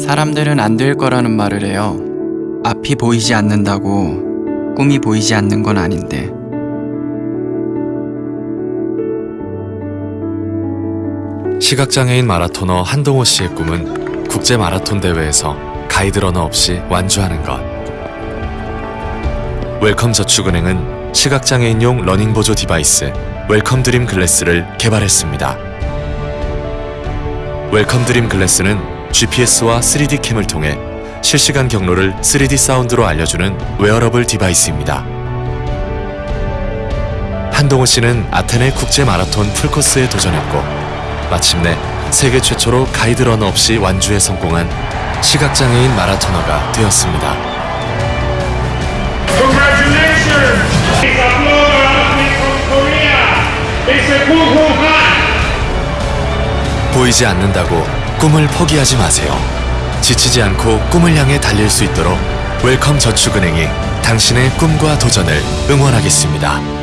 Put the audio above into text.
사람들은 안 될 거라는 말을 해요. 앞이 보이지 않는다고 꿈이 보이지 않는 건 아닌데. 시각장애인 마라토너 한동호 씨의 꿈은 국제 마라톤 대회에서 가이드 러너 없이 완주하는 것. 웰컴 저축은행은 시각장애인용 러닝 보조 device 웰컴 드림 글래스를 개발했습니다. 웰컴 드림 글래스는 GPS와 3D cam을 통해 실시간 경로를 3D 사운드로 알려주는 wearable device입니다. 한동호 씨는 아테네 국제 마라톤 풀코스에 도전했고 마침내 세계 최초로 가이드 러너 없이 완주에 성공한 시각장애인 마라토너가 되었습니다. 보이지 않는다고 꿈을 포기하지 마세요. 지치지 않고 꿈을 향해 달릴 수 있도록 웰컴 저축은행이 당신의 꿈과 도전을 응원하겠습니다.